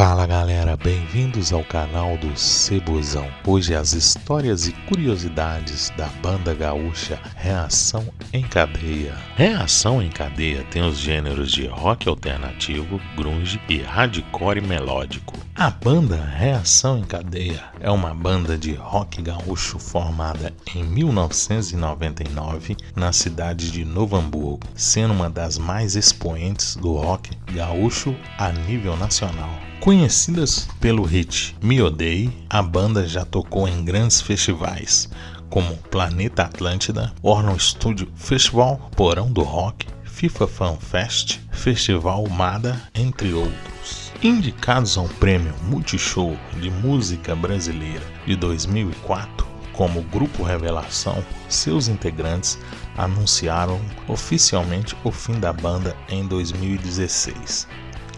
Fala galera, bem-vindos ao canal do Cebozão. Hoje as histórias e curiosidades da banda gaúcha Reação em Cadeia. Reação em Cadeia tem os gêneros de rock alternativo, grunge e hardcore melódico. A banda Reação em Cadeia é uma banda de rock gaúcho formada em 1999 na cidade de Novo Hamburgo, sendo uma das mais expoentes do rock gaúcho a nível nacional. Conhecidas pelo hit Me Odeie, a banda já tocou em grandes festivais como Planeta Atlântida, Orno Studio Festival, Porão do Rock, FIFA Fan Fest, Festival Mada, entre outros. Indicados ao Prêmio Multishow de Música Brasileira de 2004, como Grupo Revelação, seus integrantes anunciaram oficialmente o fim da banda em 2016.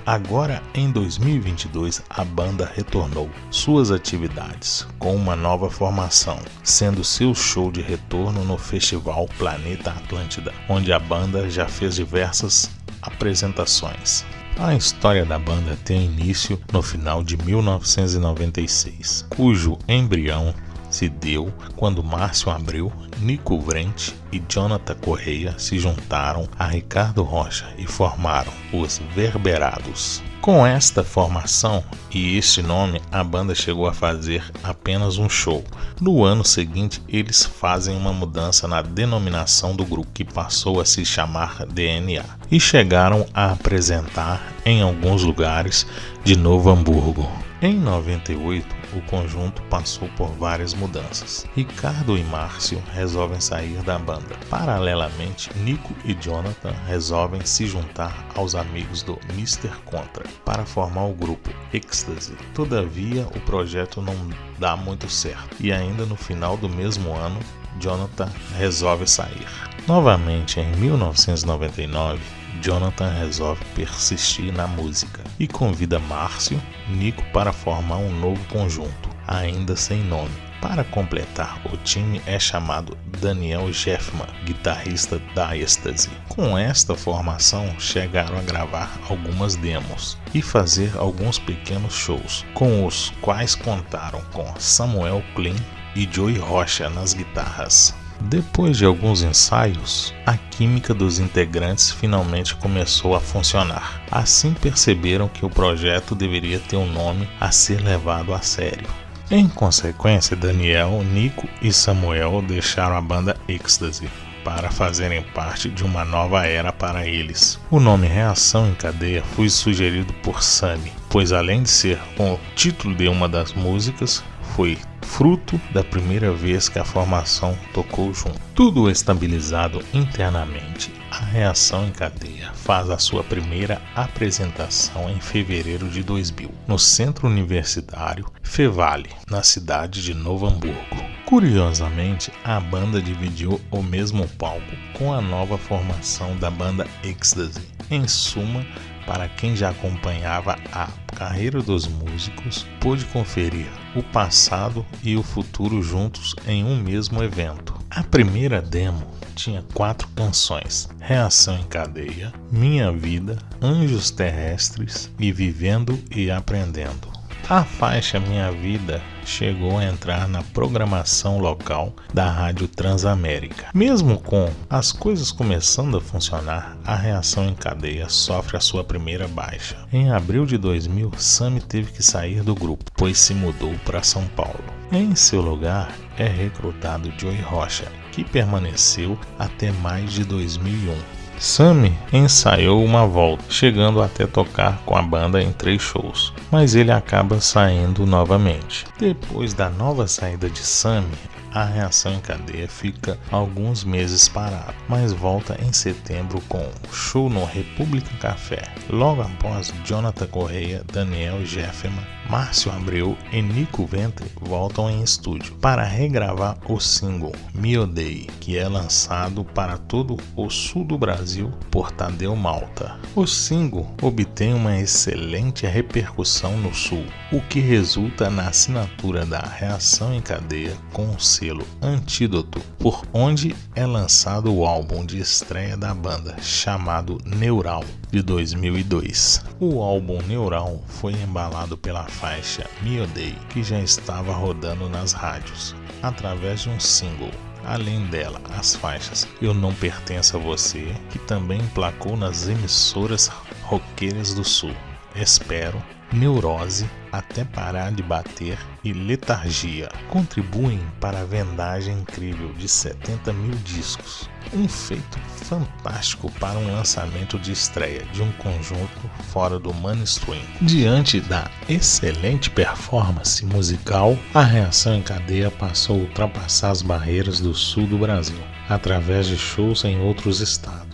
Agora em 2022, a banda retornou suas atividades com uma nova formação, sendo seu show de retorno no festival Planeta Atlântida, onde a banda já fez diversas apresentações. A história da banda tem início no final de 1996, cujo embrião se deu quando Márcio Abreu, Nico Vrente e Jonathan Correia se juntaram a Ricardo Rocha e formaram os Verberados. Com esta formação e este nome, a banda chegou a fazer apenas um show. No ano seguinte, eles fazem uma mudança na denominação do grupo, que passou a se chamar DNA, e chegaram a apresentar em alguns lugares de Novo Hamburgo. Em 98, o conjunto passou por várias mudanças. Ricardo e Márcio resolvem sair da banda. Paralelamente, Nico e Jonathan resolvem se juntar aos amigos do Mr. Contra para formar o grupo Ecstasy. Todavia, o projeto não dá muito certo e ainda no final do mesmo ano, Jonathan resolve sair. Novamente em 1999, Jonathan resolve persistir na música e convida Márcio, Nico para formar um novo conjunto, ainda sem nome. Para completar, o time é chamado Daniel Jeffman, guitarrista da Ecstasy. Com esta formação, chegaram a gravar algumas demos e fazer alguns pequenos shows, com os quais contaram com Samuel Klein e Joey Rocha nas guitarras. Depois de alguns ensaios, a química dos integrantes finalmente começou a funcionar. Assim perceberam que o projeto deveria ter um nome a ser levado a sério. Em consequência, Daniel, Nico e Samuel deixaram a banda Ecstasy para fazerem parte de uma nova era para eles. O nome Reação em Cadeia foi sugerido por Sammy, pois além de ser o título de uma das músicas, foi fruto da primeira vez que a formação tocou junto. Tudo estabilizado internamente, a reação em cadeia faz a sua primeira apresentação em fevereiro de 2000, no Centro Universitário Fevale, na cidade de Novo Hamburgo. Curiosamente, a banda dividiu o mesmo palco com a nova formação da banda Ecstasy. Em suma, para quem já acompanhava a carreira dos músicos, pôde conferir o passado e o futuro juntos em um mesmo evento. A primeira demo tinha quatro canções: Reação em Cadeia, Minha Vida, Anjos Terrestres e Vivendo e Aprendendo. A faixa Minha Vida chegou a entrar na programação local da Rádio Transamérica. Mesmo com as coisas começando a funcionar, a reação em cadeia sofre a sua primeira baixa. Em abril de 2000, Sammy teve que sair do grupo, pois se mudou para São Paulo. Em seu lugar é recrutado Joey Rocha, que permaneceu até mais de 2001. Sammy ensaiou uma volta, chegando até tocar com a banda em três shows, mas ele acaba saindo novamente. Depois da nova saída de Sammy, a reação em cadeia fica alguns meses parada, mas volta em setembro com show no República Café. Logo após, Jonathan Correia, Daniel Jefferman, Márcio Abreu e Nico Ventre voltam em estúdio para regravar o single Me Odeie, que é lançado para todo o sul do Brasil por Tadeu Malta. O single obtém uma excelente repercussão no sul, o que resulta na assinatura da reação em cadeia com o selo Antídoto, por onde é lançado o álbum de estreia da banda, chamado Neural, de 2002. O álbum Neural foi embalado pela faixa Me Odeie, que já estava rodando nas rádios, através de um single. Além dela, as faixas Eu Não Pertenço a Você, que também emplacou nas emissoras roqueiras do Sul. Espero, Neurose, Até Parar de Bater e Letargia contribuem para a vendagem incrível de 70 mil discos. Um feito fantástico para um lançamento de estreia de um conjunto fora do mainstream. Diante da excelente performance musical, a reação em cadeia passou a ultrapassar as barreiras do sul do Brasil através de shows em outros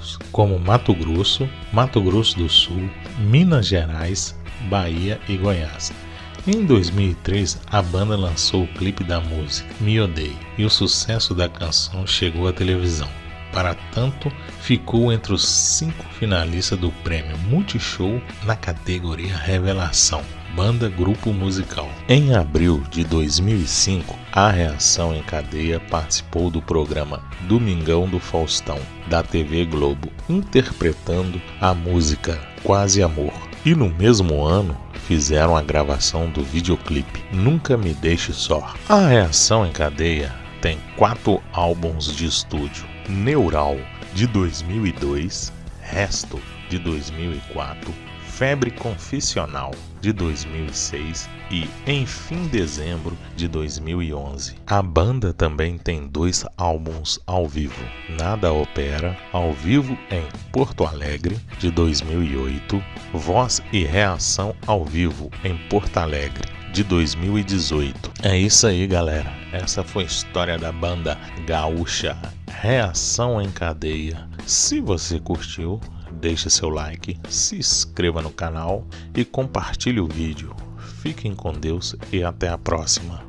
estados, como Mato Grosso, Mato Grosso do Sul, Minas Gerais, Bahia e Goiás. Em 2003, a banda lançou o clipe da música Me Odeie e o sucesso da canção chegou à televisão. Para tanto, ficou entre os cinco finalistas do prêmio Multishow na categoria Revelação banda grupo musical. Em abril de 2005, a Reação em Cadeia participou do programa Domingão do Faustão, da TV Globo, interpretando a música Quase Amor. E no mesmo ano, fizeram a gravação do videoclipe Nunca Me Deixe Só. A Reação em Cadeia tem quatro álbuns de estúdio: Neural, de 2002, Resto, de 2004, Febre Confissional de 2006 e Enfim Dezembro de 2011. A banda também tem dois álbuns ao vivo: Nada Opera, ao vivo em Porto Alegre de 2008, Voz e Reação ao vivo em Porto Alegre de 2018. É isso aí, galera. Essa foi a história da banda gaúcha Reação em Cadeia. Se você curtiu, deixe seu like, se inscreva no canal e compartilhe o vídeo. Fiquem com Deus e até a próxima.